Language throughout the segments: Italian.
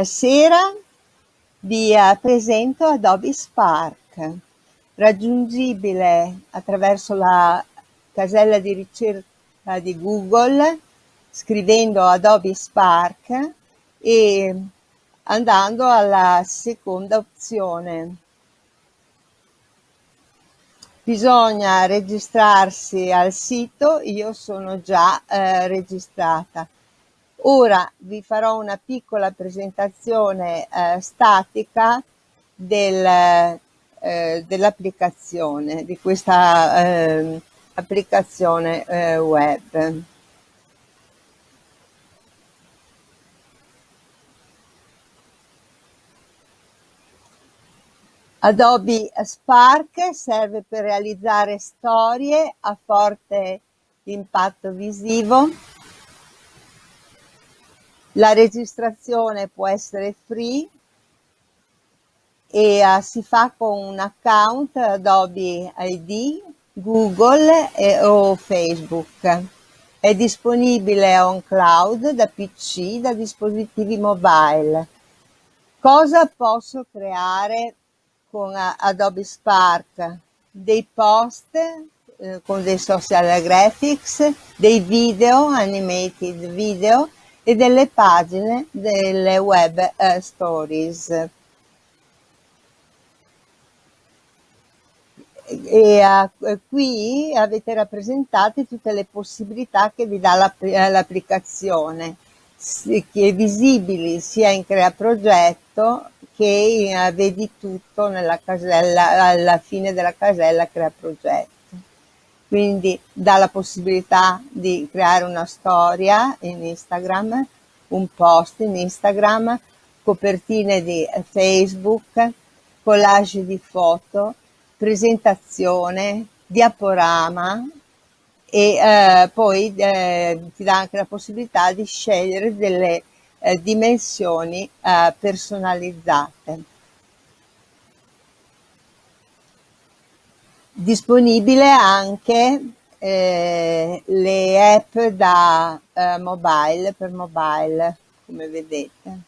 Stasera vi eh, presento Adobe Spark, raggiungibile attraverso la casella di ricerca di Google scrivendo Adobe Spark e andando alla seconda opzione. Bisogna registrarsi al sito, io sono già eh, registrata. Ora vi farò una piccola presentazione eh, statica del, eh, dell'applicazione, di questa eh, applicazione web. Adobe Spark serve per realizzare storie a forte impatto visivo la registrazione può essere free e uh, si fa con un account Adobe ID, Google e, o Facebook. È disponibile on cloud da PC, da dispositivi mobile. Cosa posso creare con uh, Adobe Spark? Dei post eh, con dei social graphics, dei video, animated video, e delle pagine delle web eh, stories. E uh, qui avete rappresentate tutte le possibilità che vi dà eh, l'applicazione, che visibili sia in Crea Progetto che in, uh, vedi tutto nella casella, alla fine della casella Crea Progetto quindi dà la possibilità di creare una storia in Instagram, un post in Instagram, copertine di Facebook, collage di foto, presentazione, diaporama e eh, poi eh, ti dà anche la possibilità di scegliere delle eh, dimensioni eh, personalizzate. Disponibile anche eh, le app da eh, mobile per mobile come vedete.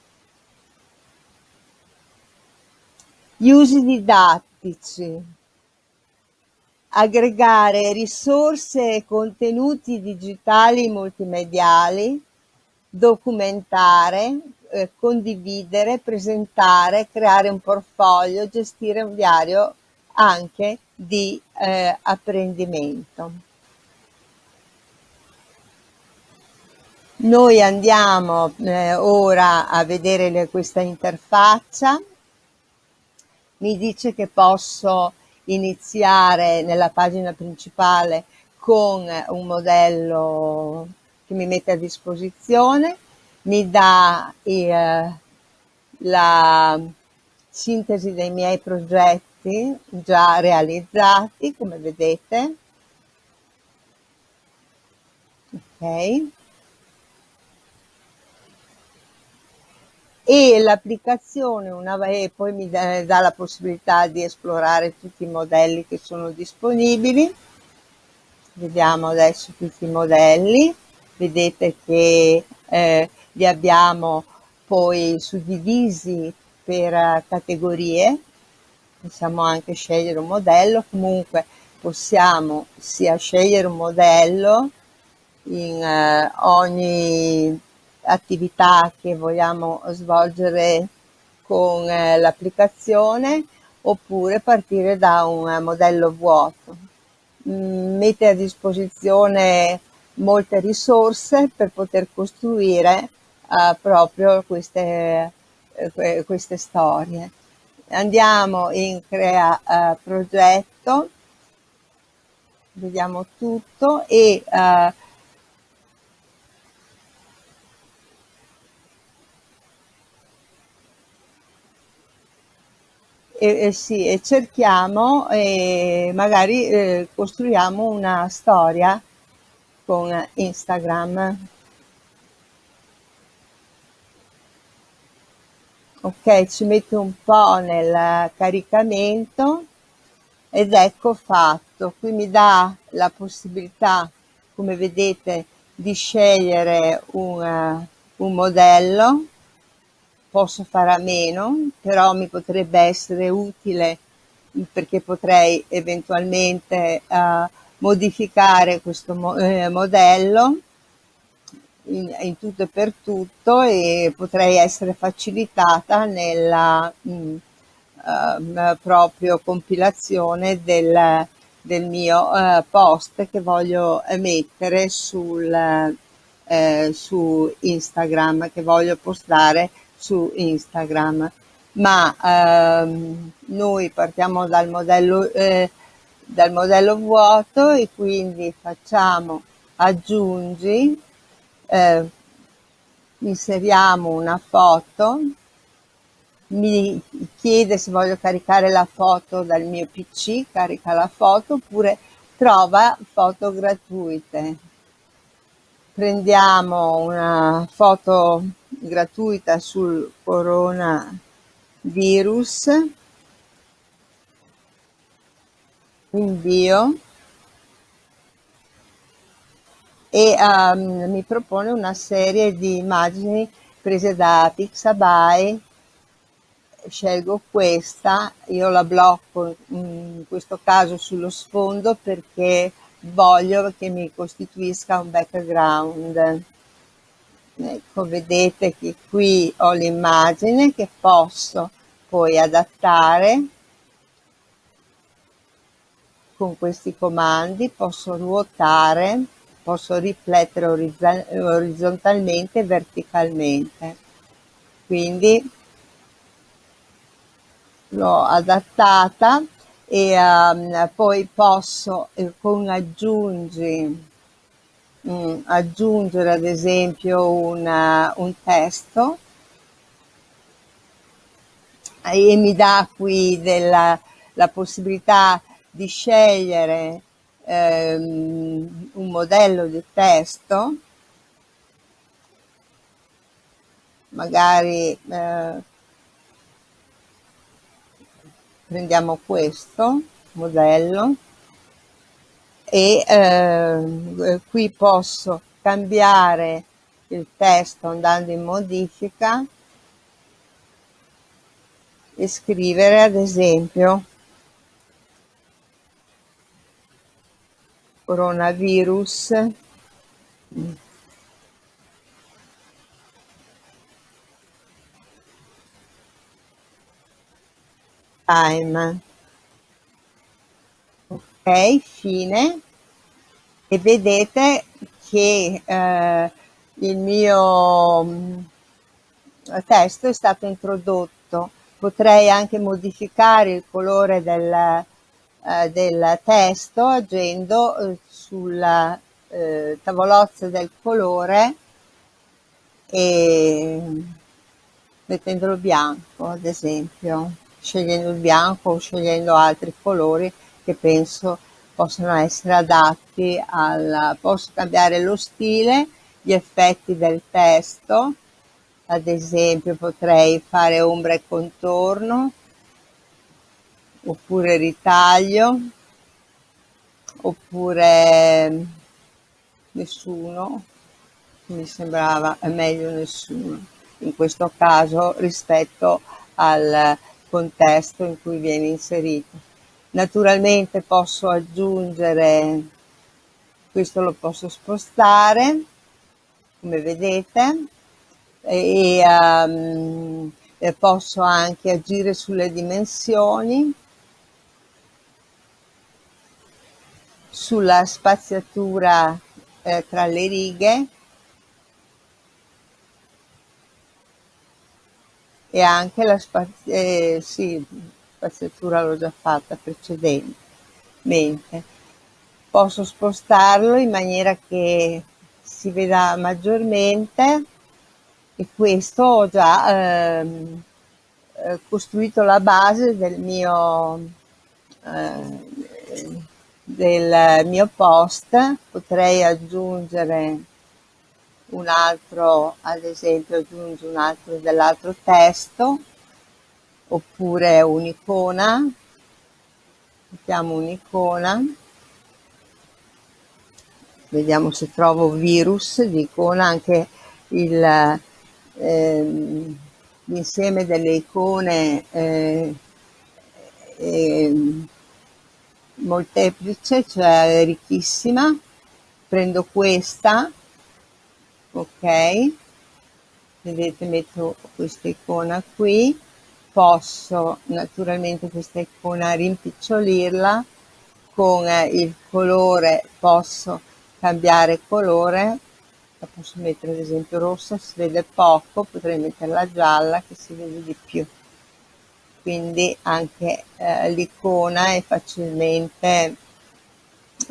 Gli usi didattici aggregare risorse e contenuti digitali multimediali documentare eh, condividere presentare creare un portfolio gestire un diario anche di eh, apprendimento. Noi andiamo eh, ora a vedere le, questa interfaccia, mi dice che posso iniziare nella pagina principale con un modello che mi mette a disposizione, mi dà eh, la sintesi dei miei progetti progetti già realizzati, come vedete. Ok. E l'applicazione e poi mi dà, dà la possibilità di esplorare tutti i modelli che sono disponibili. Vediamo adesso tutti i modelli. Vedete che eh, li abbiamo poi suddivisi per uh, categorie possiamo anche scegliere un modello, comunque possiamo sia scegliere un modello in eh, ogni attività che vogliamo svolgere con eh, l'applicazione oppure partire da un eh, modello vuoto. Mm, mette a disposizione molte risorse per poter costruire eh, proprio queste, eh, queste storie andiamo in crea uh, progetto. Vediamo tutto e uh, e, e, sì, e cerchiamo e magari eh, costruiamo una storia con Instagram ok ci mette un po' nel caricamento ed ecco fatto. Qui mi dà la possibilità come vedete di scegliere un, un modello. Posso fare a meno, però mi potrebbe essere utile perché potrei eventualmente uh, modificare questo mo eh, modello in, in, tutto e per tutto e potrei essere facilitata nella mh, mm, uh, proprio compilazione del, del mio uh, post che voglio mettere sul, uh, su Instagram, che voglio postare su Instagram. Ma ehm, noi partiamo dal modello, eh, dal modello vuoto e quindi facciamo aggiungi, eh, inseriamo una foto. Mi chiede se voglio caricare la foto dal mio PC, carica la foto oppure trova foto gratuite. Prendiamo una foto gratuita sul coronavirus, invio e um, mi propone una serie di immagini prese da Pixabay. Scelgo questa, io la blocco in questo caso sullo sfondo perché voglio che mi costituisca un background. Ecco, vedete che qui ho l'immagine che posso poi adattare. Con questi comandi, posso ruotare, posso riflettere orizzontalmente e verticalmente. Quindi l'ho adattata e um, poi posso eh, con aggiungi mh, mm, aggiungere ad esempio una, un testo e mi dà qui della, la possibilità di scegliere ehm, un modello di testo magari eh, prendiamo questo modello e eh, qui posso cambiare il testo andando in modifica e scrivere ad esempio coronavirus. Time. Ok fine. E vedete che eh, il mio mm, testo è stato introdotto. Potrei anche modificare il colore del, eh, del testo agendo eh, sulla eh, tavolozza del colore e mettendolo bianco ad esempio scegliendo il bianco o scegliendo altri colori che penso possono essere adatti al, posso cambiare lo stile, gli effetti del testo, ad esempio potrei fare ombra e contorno, oppure ritaglio, oppure nessuno, mi sembrava meglio nessuno in questo caso rispetto al contesto in cui viene inserito. Naturalmente posso aggiungere, questo lo posso spostare, come vedete, e, um, e posso anche agire sulle dimensioni, sulla spaziatura eh, tra le righe, e anche la spaz- eh, sì, spaziatura l'ho già fatta precedentemente. Posso spostarlo in maniera che si veda maggiormente e questo ho già ehm, eh, costruito la base del mio, eh, del mio post. Potrei aggiungere un altro, ad esempio aggiungo un altro dell'altro testo, oppure un'icona, mettiamo un'icona, vediamo se trovo virus di icona, anche il, ehm, l'insieme delle icone eh, eh, molteplice, cioè ricchissima, prendo questa, ok, vedete metto questa icona qui, posso naturalmente questa icona rimpicciolirla, con il colore posso cambiare colore, la posso mettere ad esempio rossa, si vede poco, potrei metterla gialla che si vede di più quindi anche eh, l'icona è facilmente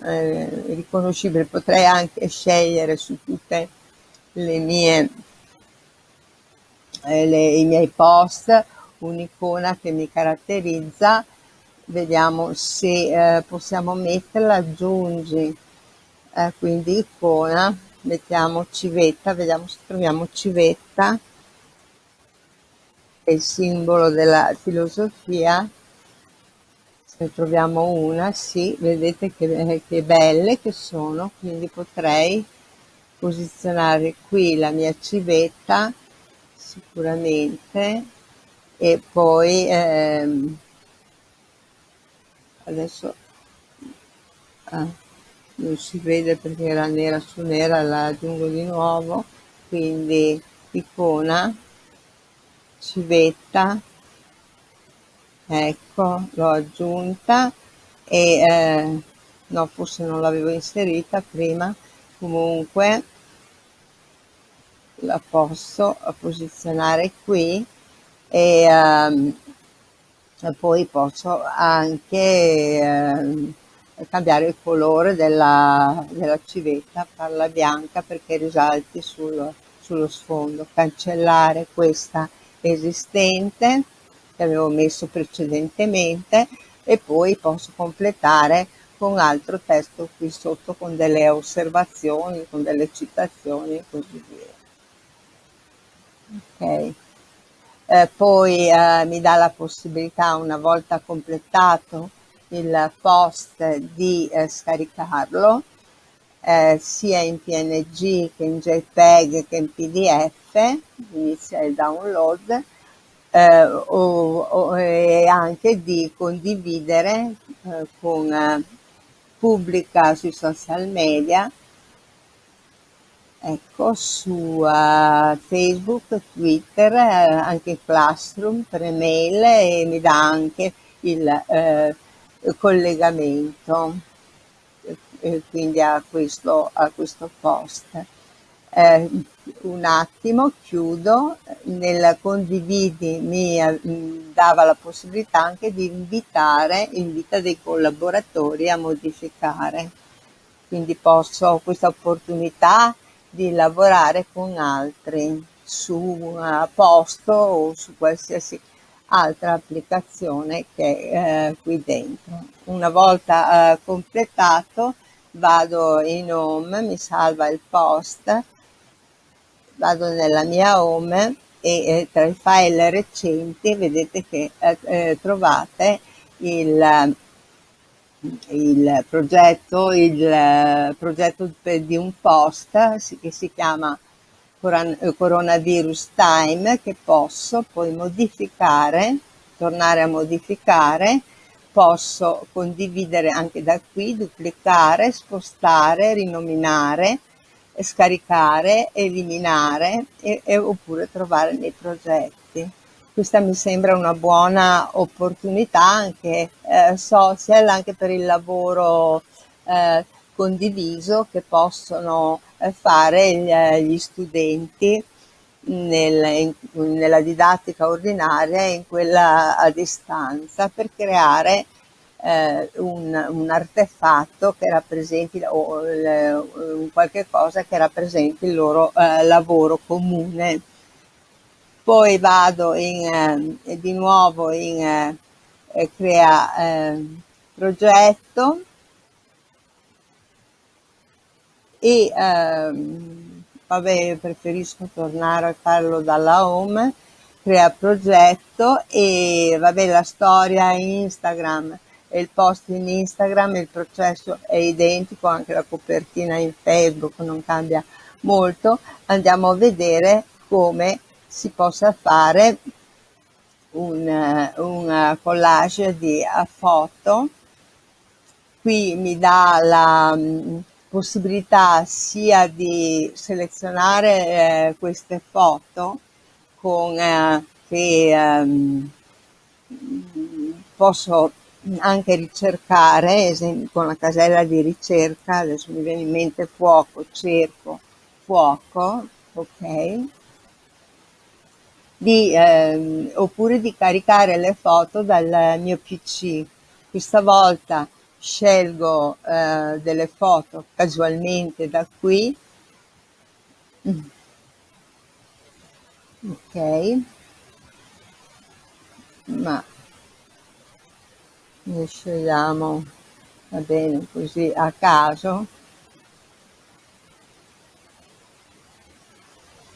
eh, riconoscibile. Potrei anche scegliere su tutte le mie, eh, le, i miei post un'icona che mi caratterizza. Vediamo se eh, possiamo metterla, aggiungi, eh, quindi icona, mettiamo civetta, vediamo se troviamo civetta è il simbolo della filosofia. Se troviamo una sì vedete che, che belle che sono quindi potrei posizionare qui la mia civetta sicuramente e poi ehm, adesso ah, non si vede perché era nera su nera la aggiungo di nuovo quindi icona civetta ecco l'ho aggiunta e eh, no forse non l'avevo inserita prima comunque la posso posizionare qui e, um, poi posso anche eh, cambiare il colore della, della civetta farla bianca perché risalti sul, sullo sfondo cancellare questa esistente che avevo messo precedentemente e poi posso completare con altro testo qui sotto con delle osservazioni, con delle citazioni e così via. Ok. Eh, poi eh, mi dà la possibilità una volta completato il post di eh, scaricarlo eh, sia in PNG che in JPEG che in PDF, inizia il download, eh, o, o, e anche di condividere eh, con eh, pubblica sui social media, ecco, su uh, Facebook, Twitter, eh, anche Classroom per email e mi dà anche il collegamento quindi a questo, a questo post. Eh, un attimo, chiudo, nel condividi mi mm, dava la possibilità anche di invitare, invita dei collaboratori a modificare, quindi posso, questa opportunità di lavorare con altri su un posto o su qualsiasi altra applicazione che è eh, qui dentro. Una volta eh, completato vado in home, mi salva il post, vado nella mia home e eh, tra i file recenti vedete che eh, eh trovate il, il progetto, il eh, progetto di un post che si chiama coronavirus time che posso poi modificare, tornare a modificare posso condividere anche da qui, duplicare, spostare, rinominare, scaricare, eliminare e, e, oppure trovare nei progetti. Questa mi sembra una buona opportunità anche eh, social, anche per il lavoro eh, condiviso che possono eh, fare gli studenti nel, in, nella didattica ordinaria e in quella a distanza per creare eh, un, un, artefatto che rappresenti o un qualche cosa che rappresenti il loro eh, lavoro comune. Poi vado in, eh, di nuovo in eh, crea eh, progetto e ehm, vabbè preferisco tornare a farlo dalla home crea progetto e vabbè la storia Instagram e il post in Instagram il processo è identico anche la copertina in Facebook non cambia molto andiamo a vedere come si possa fare un, un collage di foto. Qui mi dà la possibilità sia di selezionare eh, queste foto con eh, che ehm, posso anche ricercare, con la casella di ricerca, adesso mi viene in mente fuoco, cerco fuoco, ok? Di, ehm, oppure di caricare le foto dal mio PC. Questa volta scelgo eh, delle foto casualmente da qui. Ok. Ma ne scegliamo va bene così a caso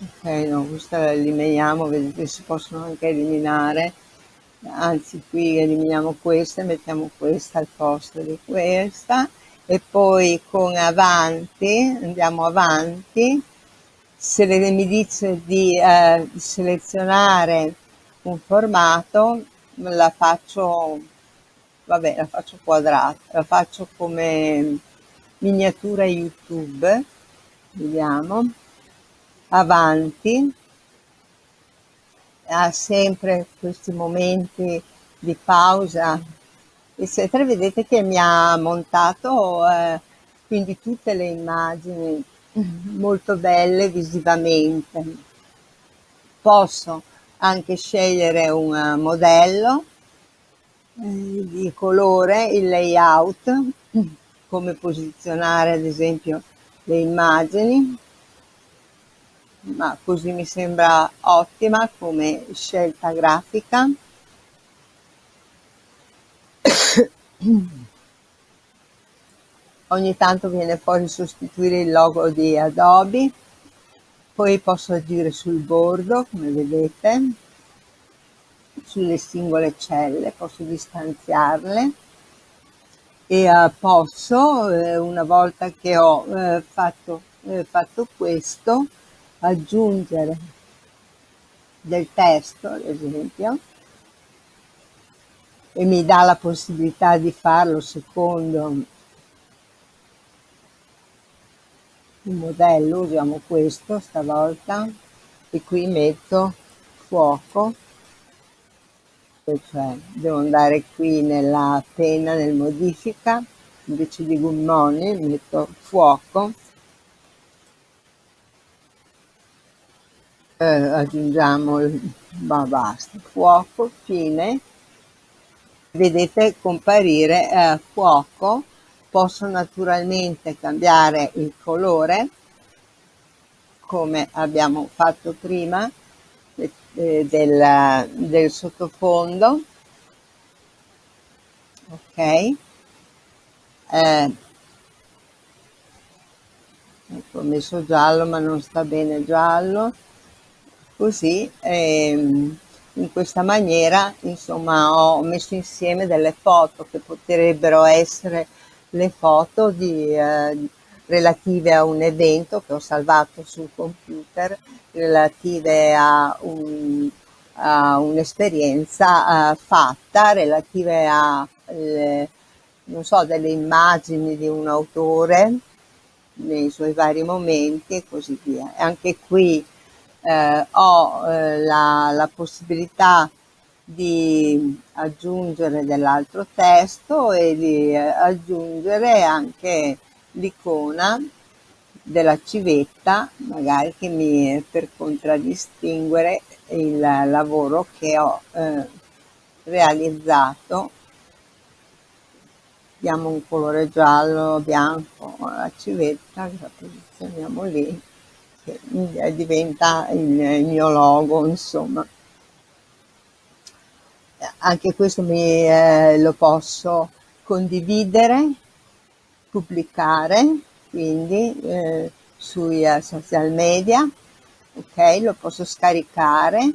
ok no questa la eliminiamo vedete si possono anche eliminare anzi qui eliminiamo questa e mettiamo questa al posto di questa. E poi con avanti andiamo avanti. Se mi dice di eh, selezionare un formato la faccio vabbè la faccio quadrata la faccio come miniatura youtube. Vediamo. Avanti ha sempre questi momenti di pausa eccetera. Vedete che mi ha montato eh, quindi tutte le immagini molto belle visivamente. Posso anche scegliere un modello di colore, il layout, come posizionare ad esempio le immagini, ma così mi sembra ottima come scelta grafica. Ogni tanto viene fuori sostituire il logo di Adobe, poi posso agire sul bordo, come vedete, sulle singole celle, posso distanziarle e uh, posso, eh, una volta che ho eh, fatto, eh, fatto questo, aggiungere del testo, ad esempio, e mi dà la possibilità di farlo secondo il modello, usiamo questo stavolta, e qui metto fuoco cioè devo andare qui nella penna nel modifica invece di gommoni metto fuoco eh, aggiungiamo il ma basta fuoco fine. Vedete comparire eh, fuoco posso naturalmente cambiare il colore come abbiamo fatto prima eh, del, del sottofondo. Ok. Eh, ecco, ho messo giallo ma non sta bene giallo così ehm, in questa maniera insomma ho messo insieme delle foto che potrebbero essere le foto di, eh, relative a un evento che ho salvato sul computer relative a, un, un'esperienza uh, fatta, relative a le, non so, delle immagini di un autore nei suoi vari momenti e così via. Anche qui eh, ho eh, la, la possibilità di aggiungere dell'altro testo e di eh, aggiungere anche l'icona della civetta, magari che mi per contraddistinguere il lavoro che ho eh, realizzato. Diamo un colore giallo, bianco alla civetta, la posizioniamo lì, che diventa il, mio logo, insomma. Anche questo mi, eh, lo posso condividere, pubblicare quindi eh, sui uh, social media, ok? Lo posso scaricare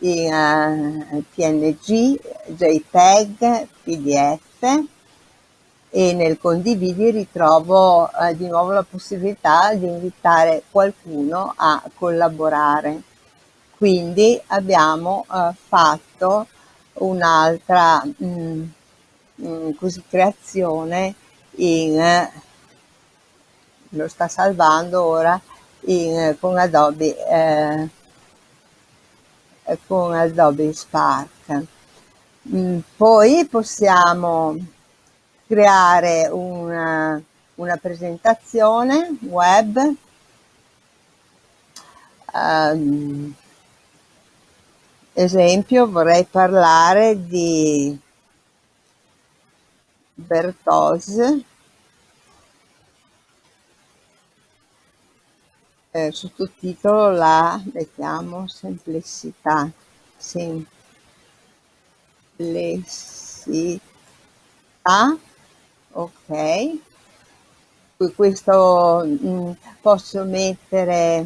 in uh, PNG, JPEG, PDF e nel condividi ritrovo uh, di nuovo la possibilità di invitare qualcuno a collaborare. Quindi abbiamo eh, fatto un'altra mm, mm, creazione in lo sta salvando ora in, con Adobe eh, con Adobe Spark. Mm, poi possiamo creare una, una presentazione web um, esempio vorrei parlare di Bertose eh, sottotitolo la mettiamo semplicità semplicità ok. Questo mm, posso mettere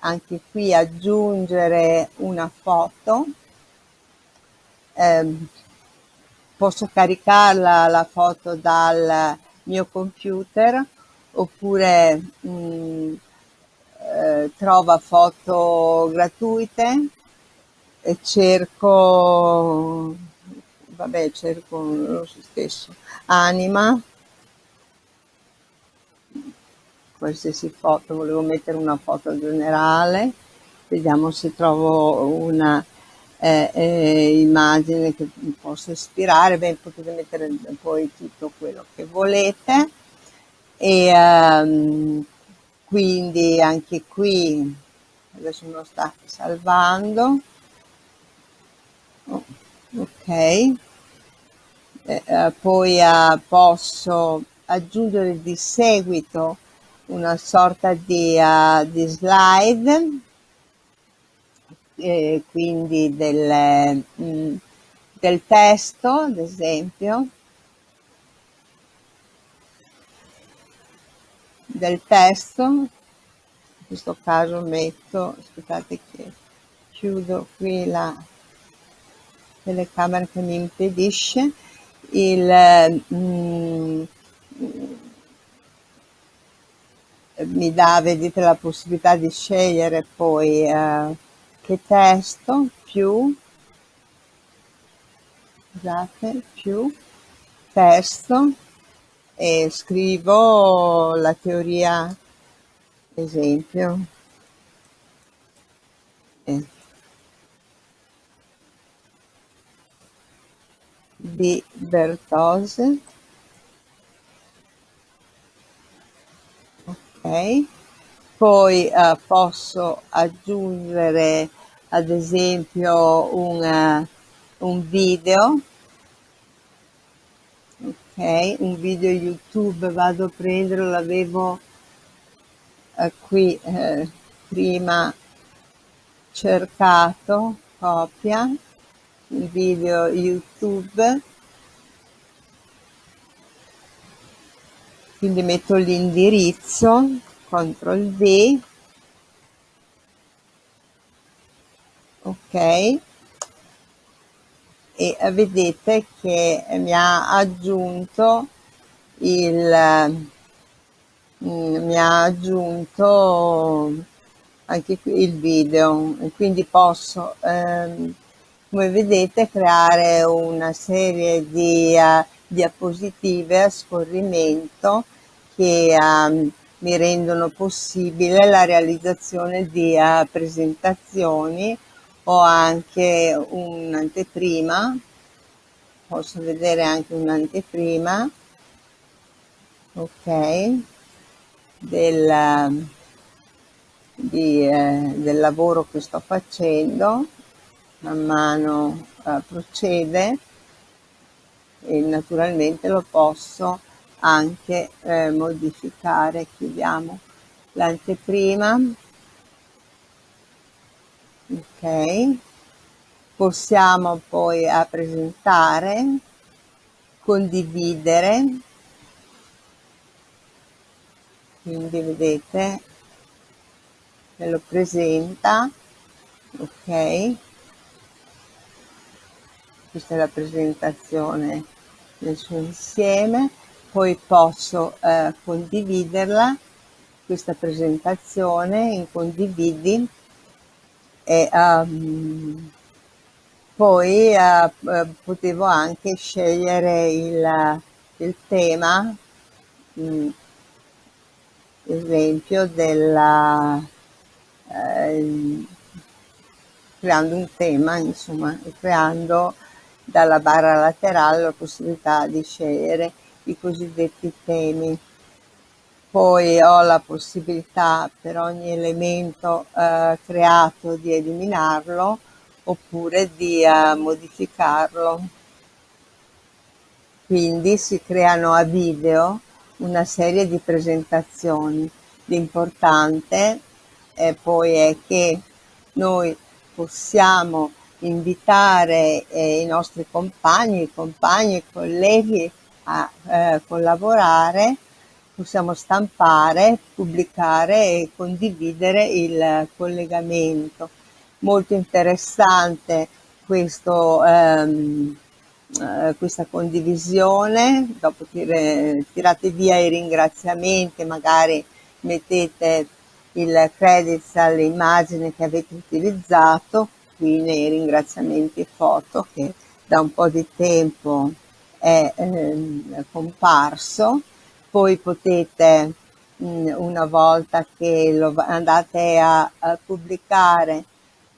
anche qui aggiungere una foto. Eh, posso caricarla la foto dal mio computer oppure mh, mm, eh, trova foto gratuite e cerco vabbè cerco lo stesso. Anima. Qualsiasi foto volevo mettere una foto generale. Vediamo se trovo una eh, eh, immagine che mi possa ispirare. Beh potete mettere poi tutto quello che volete. E um, quindi anche qui adesso me lo sta salvando. Oh, ok. Eh, eh, poi eh, posso aggiungere di seguito una sorta di, uh, di slide eh, quindi del, mh, mm, del testo ad esempio del testo, in questo caso metto, aspettate che chiudo qui la telecamera che mi impedisce, il, mm, mi dà, vedete, la possibilità di scegliere poi eh, che testo più, scusate, più testo e scrivo la teoria esempio. Eh, di Bertose. Ok. Poi eh, posso aggiungere ad esempio un, un video. Ok un video youtube vado a prendere l'avevo eh, qui eh, prima cercato copia il video youtube. Quindi metto l'indirizzo CTRL V. Ok. E vedete che mi ha aggiunto il mm, mi ha aggiunto anche qui il video. Quindi posso ehm, come vedete creare una serie di uh, diapositive a scorrimento che uh, mi rendono possibile la realizzazione di uh, presentazioni ho anche un'anteprima. Posso vedere anche un'anteprima. Ok. Del, di, eh, del lavoro che sto facendo man mano eh, procede e naturalmente lo posso anche eh, modificare. Chiudiamo l'anteprima. Ok. Possiamo poi a presentare condividere. Quindi vedete me lo presenta. Ok questa è la presentazione nel suo insieme poi posso eh, condividerla questa presentazione in condividi e um, poi uh, potevo anche scegliere il, il tema mh, esempio della eh, creando un tema insomma creando dalla barra laterale la possibilità di scegliere i cosiddetti temi poi ho la possibilità per ogni elemento eh, creato di eliminarlo oppure di eh, modificarlo. Quindi si creano a video una serie di presentazioni. L'importante eh, poi è che noi possiamo invitare eh, i nostri compagni, compagni, i colleghi a eh, collaborare possiamo stampare, pubblicare e condividere il collegamento. Molto interessante questo, ehm, eh, questa condivisione, dopo tire, tirate via i ringraziamenti, magari mettete il credits alle immagini che avete utilizzato, qui nei ringraziamenti foto che da un po' di tempo è eh, comparso. Poi potete mm, una volta che lo andate a, a pubblicare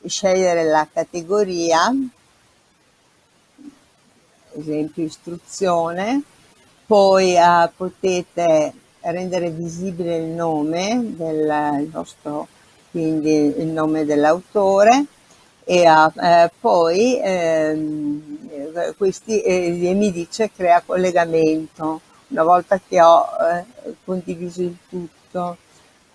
scegliere la categoria esempio istruzione poi uh, potete rendere visibile il nome del il vostro quindi il nome dell'autore e uh, eh, poi eh, questi eh, mi dice crea collegamento una volta che ho eh, condiviso il tutto.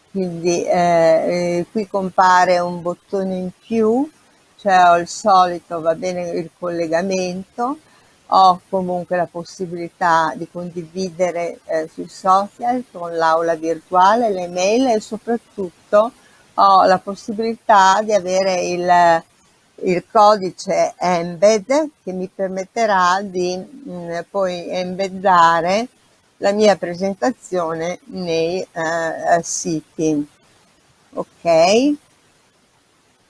Quindi eh, eh, qui compare un bottone in più, cioè ho il solito, va bene il collegamento, ho comunque la possibilità di condividere eh, sui social con l'aula virtuale, le mail e soprattutto ho la possibilità di avere il, il codice embed che mi permetterà di mh, mm, poi embeddare la mia presentazione nei eh, siti. Ok?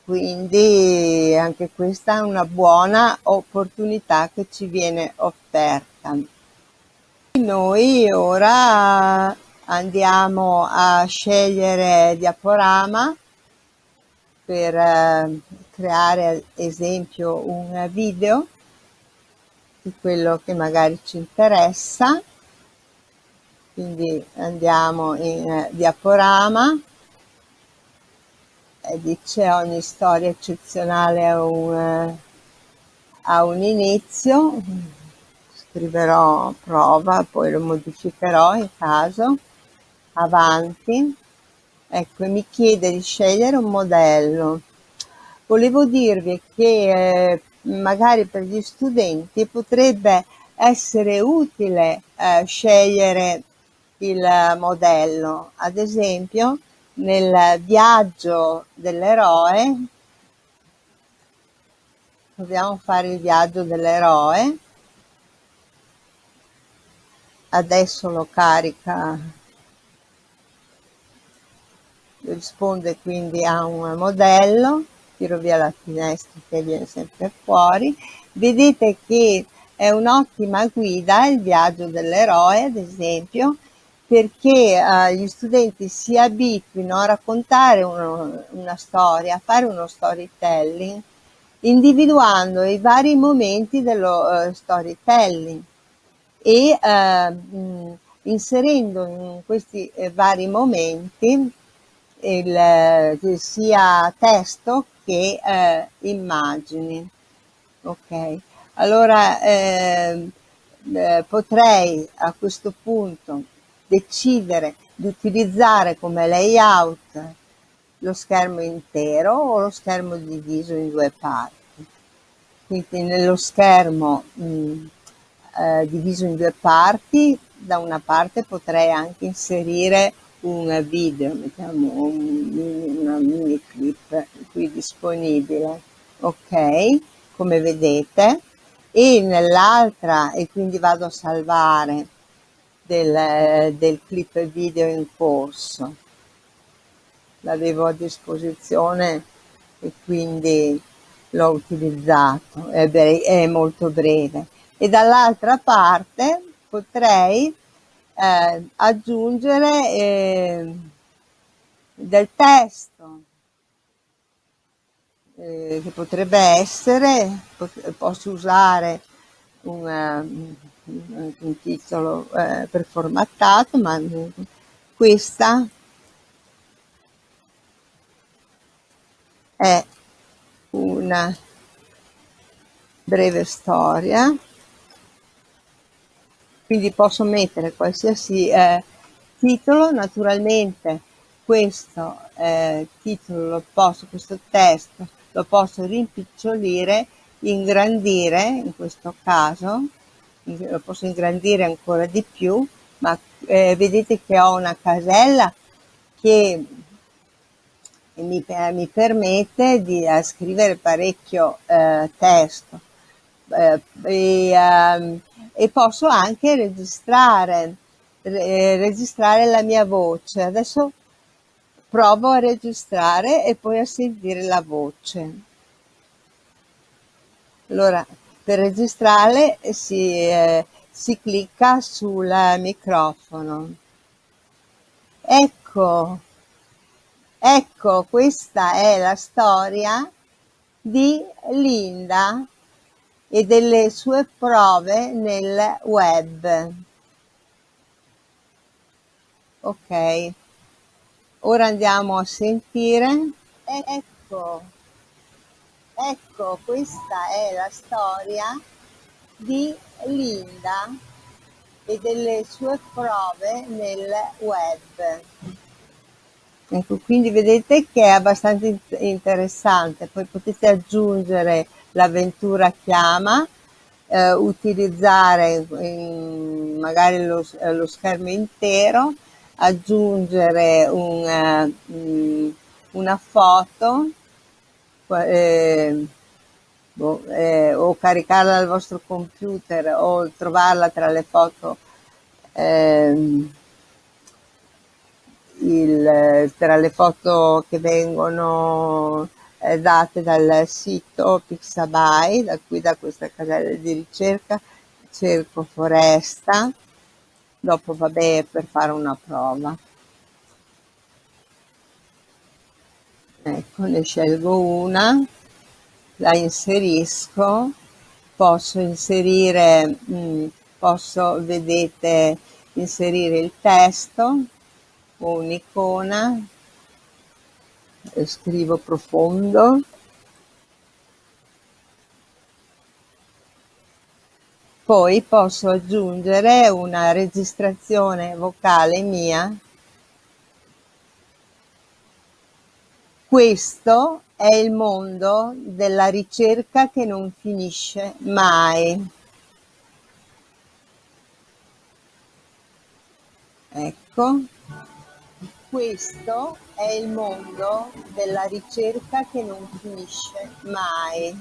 Quindi anche questa è una buona opportunità che ci viene offerta. Noi ora andiamo a scegliere diaporama per eh, creare ad esempio un video di quello che magari ci interessa. Quindi andiamo in eh, diaporama e dice ogni storia eccezionale ha un, eh, ha un inizio. Scriverò prova poi lo modificherò in caso. Avanti. Ecco mi chiede di scegliere un modello volevo dirvi che eh, magari per gli studenti potrebbe essere utile eh, scegliere il modello. Ad esempio, nel viaggio dell'eroe, dobbiamo fare il viaggio dell'eroe, adesso lo carica, risponde quindi a un modello, tiro via la finestra che viene sempre fuori, vedete che è un'ottima guida il viaggio dell'eroe, ad esempio, perché eh, gli studenti si abituino a raccontare uno, una storia, a fare uno storytelling, individuando i vari momenti dello uh, storytelling e uh, inserendo in questi eh, vari momenti il, sia testo che eh, immagini. Ok, allora ehm, eh, potrei a questo punto decidere di utilizzare come layout lo schermo intero o lo schermo diviso in due parti. Quindi nello schermo mh, eh, diviso in due parti, da una parte potrei anche inserire un video, mettiamo un, una mini clip qui disponibile, ok, come vedete, e nell'altra, e quindi vado a salvare del, del clip video in corso. L'avevo a disposizione e quindi l'ho utilizzato, è, è, molto breve. E dall'altra parte potrei eh, aggiungere eh, del testo eh, che potrebbe essere, posso usare un, un, titolo eh, preformattato, ma questa è una breve storia quindi posso mettere qualsiasi eh, titolo naturalmente questo eh, titolo lo posso questo testo lo posso rimpicciolire ingrandire in questo caso lo posso ingrandire ancora di più ma eh, vedete che ho una casella che mi, mi permette di uh, scrivere parecchio uh, testo. Uh, e, um, e, posso anche registrare, re, registrare la mia voce. Adesso provo a registrare e poi a sentire la voce. Allora, per registrare si, eh, si clicca sul microfono. Ecco, Ecco, questa è la storia di Linda e delle sue prove nel web. Ok, ora andiamo a sentire. Ecco, ecco, questa è la storia di Linda e delle sue prove nel web. Ecco, quindi vedete che è abbastanza interessante, poi potete aggiungere l'avventura chiama, eh, utilizzare in, magari lo, lo, schermo intero, aggiungere un, uh, una foto eh, boh, eh, o caricarla al vostro computer o trovarla tra le foto eh, il, tra le foto che vengono eh, date dal sito Pixabay, da qui da questa casella di ricerca, cerco foresta, dopo vabbè per fare una prova. Ecco, ne scelgo una, la inserisco, posso inserire, mm, posso, vedete, inserire il testo, un'icona, scrivo profondo, poi posso aggiungere una registrazione vocale mia. Questo è il mondo della ricerca che non finisce mai. Ecco. Questo è il mondo della ricerca che non finisce mai.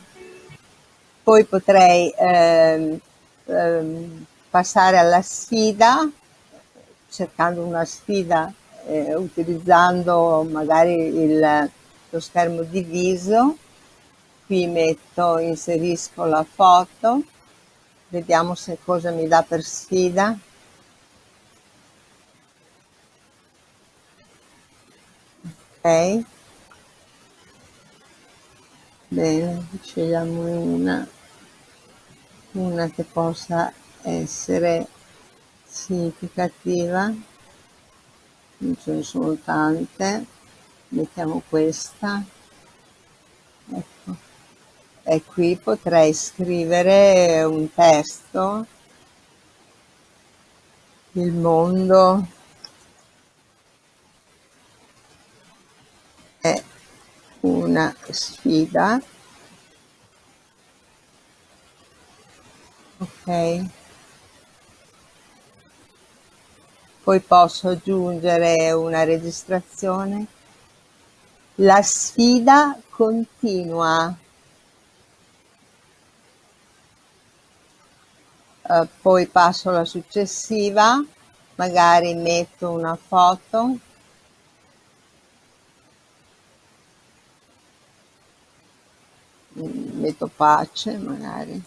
Poi potrei ehm, ehm, passare alla sfida, cercando una sfida eh, utilizzando magari il, lo schermo diviso. Qui metto, inserisco la foto, vediamo se cosa mi dà per sfida. Bene scegliamo una. Una che possa essere significativa. Non ce ne sono tante. Mettiamo questa. Ecco. E qui potrei scrivere un testo. Il mondo una sfida. Ok. Poi posso aggiungere una registrazione. La sfida continua. Uh, poi passo alla successiva. Magari metto una foto metto pace magari.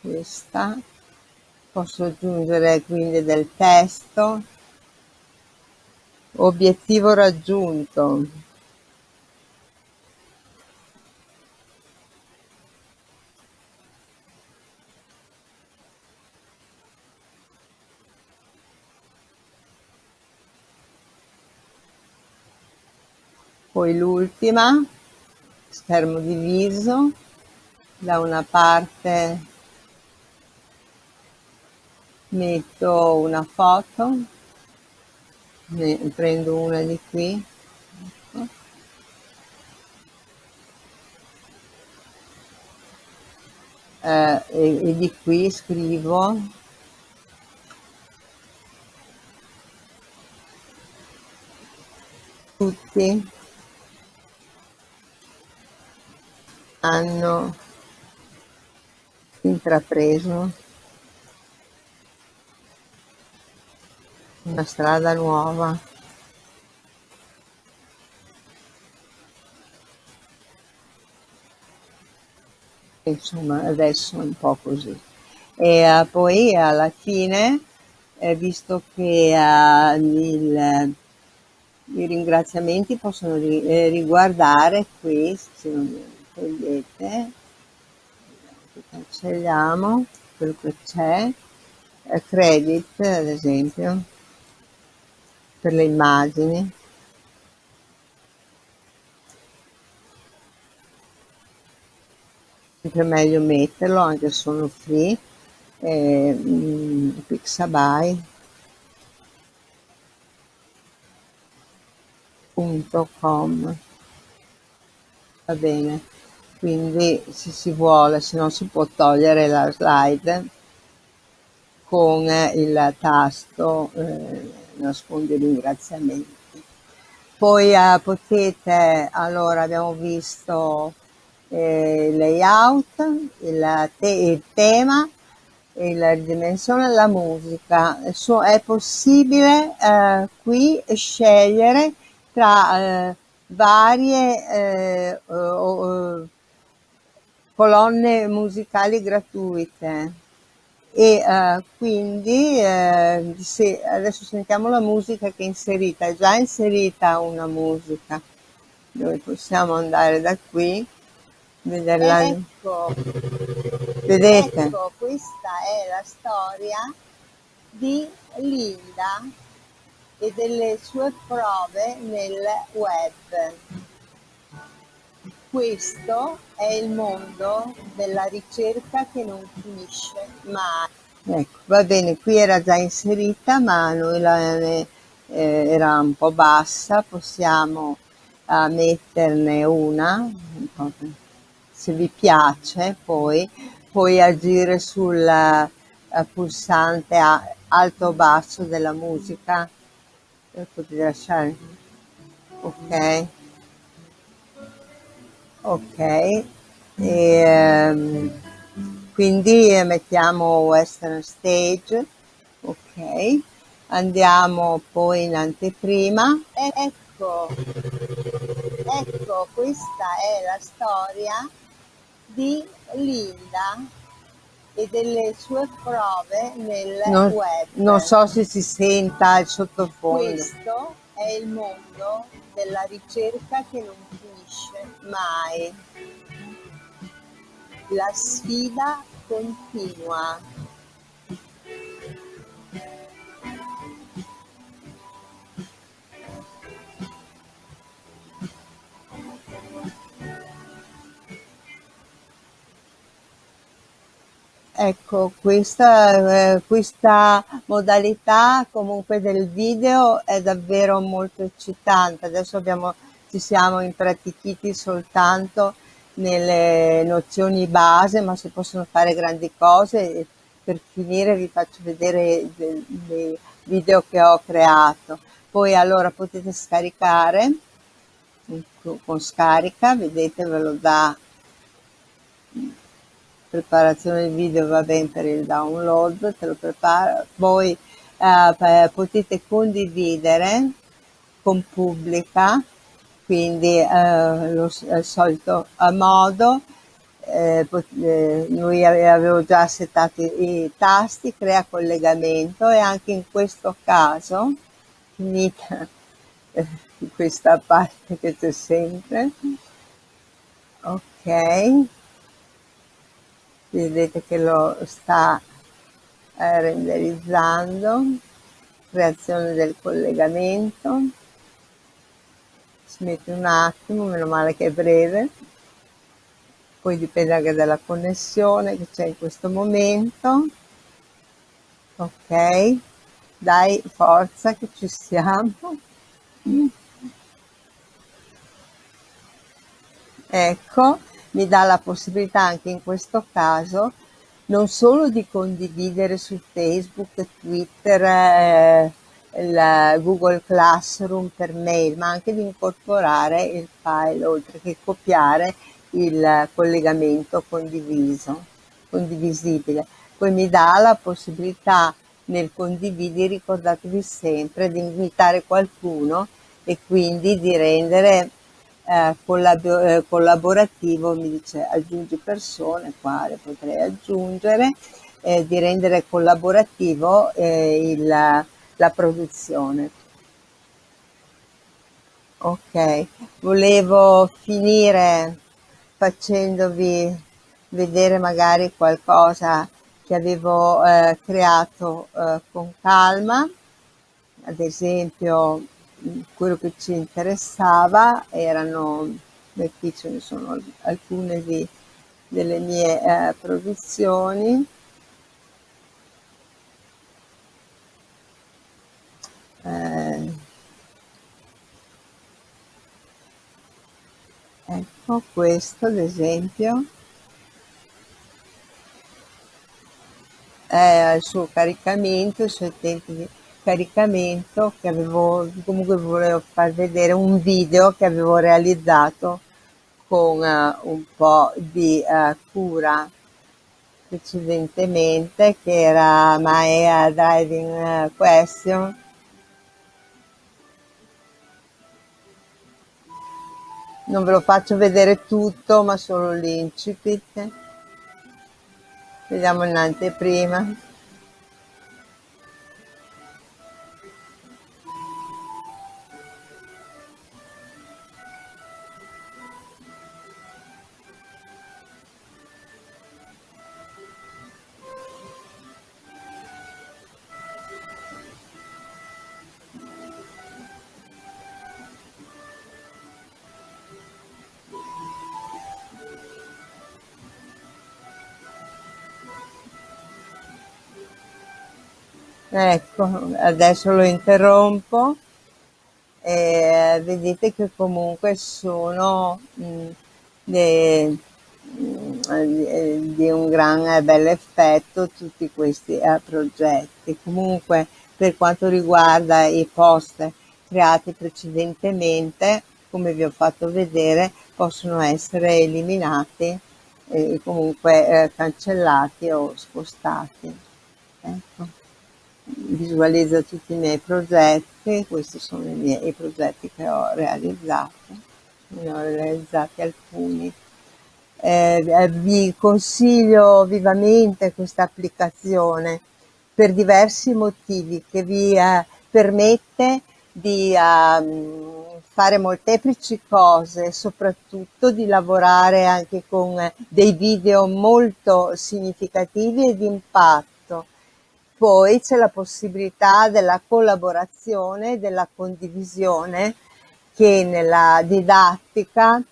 Questa. Posso aggiungere quindi del testo. Obiettivo raggiunto poi l'ultima schermo diviso da una parte metto una foto ne prendo una di qui ecco. eh, e, e di qui scrivo tutti hanno intrapreso una strada nuova. Insomma adesso è un po' così. E uh, poi alla fine eh, visto che uh, il, i ringraziamenti possono ri, eh, riguardare questi togliete. Cancelliamo quello che c'è. Eh, credit ad esempio per le immagini. Sempre meglio metterlo anche se sono free. Eh, mm, pixabay.com va bene quindi se si vuole se non si può togliere la slide con il tasto eh, nascondi ringraziamenti. Poi eh, potete allora abbiamo visto eh, il layout il, te il tema la dimensione la musica. So, è possibile eh, qui scegliere tra eh, varie eh, colonne musicali gratuite. E uh, quindi uh, se adesso sentiamo la musica che è inserita, è già inserita una musica. Dove possiamo andare da qui? Vederla. Ecco, vedete? Ecco, questa è la storia di Linda e delle sue prove nel web questo è il mondo della ricerca che non finisce mai. Ecco, va bene, qui era già inserita, ma noi la, eh, era un po' bassa, possiamo uh, metterne una, se vi piace, poi puoi agire sul uh, pulsante alto o basso della musica, potete lasciare, ok ok e, um, quindi mettiamo western stage ok. Andiamo poi in anteprima. Ecco ecco questa è la storia di Linda e delle sue prove nel non, web. non so se si senta il sottofondo. Questo è il mondo della ricerca che non mai. La sfida continua. Ecco, questa, eh, questa modalità comunque del video è davvero molto eccitante. Adesso abbiamo, ci siamo impratichiti soltanto nelle nozioni base, ma si possono fare grandi cose. Per finire vi faccio vedere dei video che ho creato. Poi allora potete scaricare con scarica, vedete ve lo dà preparazione del video va bene per il download, te lo prepara, poi eh, eh, potete condividere con pubblica, quindi eh, lo, il solito modo, eh, eh, lui avevo già settato i, tasti, crea collegamento e anche in questo caso, finita questa parte che c'è sempre, ok, vedete che lo sta eh, renderizzando, creazione del collegamento, ci mette un attimo, meno male che è breve, poi dipende anche dalla connessione che c'è in questo momento, ok, dai forza che ci siamo, ecco, mi dà la possibilità anche in questo caso non solo di condividere su Facebook, Twitter, eh, il Google Classroom per mail, ma anche di incorporare il file, oltre che copiare il collegamento condiviso, condivisibile. Poi mi dà la possibilità nel condividere, ricordatevi sempre, di invitare qualcuno e quindi di rendere eh, eh, collaborativo, mi dice aggiungi persone, quale potrei aggiungere, eh, di rendere collaborativo eh, il, la produzione. Ok, volevo finire facendovi vedere magari qualcosa che avevo eh, creato eh, con calma, ad esempio quello che ci interessava erano, qui ce ne sono alcune di, delle mie eh, produzioni, ecco questo ad esempio. È al suo caricamento, i suoi tempi di caricamento che avevo, comunque volevo far vedere un video che avevo realizzato con uh, un po' di uh, cura precedentemente che era My uh, Driving Question non ve lo faccio vedere tutto ma solo l'incipit. Vediamo Ecco, adesso lo interrompo e vedete che comunque sono de, mh, di un gran bel effetto tutti questi eh, progetti. Comunque per quanto riguarda i post creati precedentemente, come vi ho fatto vedere, possono essere eliminati e comunque eh, cancellati o spostati. Ecco visualizza tutti i miei progetti, questi sono i miei progetti che ho realizzato, ne ho realizzati alcuni. Eh, eh, vi consiglio vivamente questa applicazione per diversi motivi che vi eh, permette di uh, fare molteplici cose, soprattutto di lavorare anche con dei video molto significativi e di impatto poi c'è la possibilità della collaborazione, della condivisione che nella didattica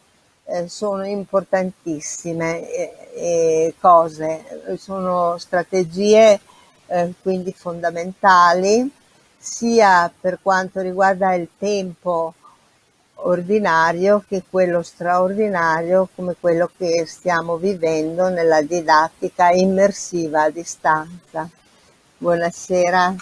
eh, sono importantissime eh, cose, sono strategie eh, quindi fondamentali sia per quanto riguarda il tempo ordinario che quello straordinario come quello che stiamo vivendo nella didattica immersiva a distanza. Buonasera.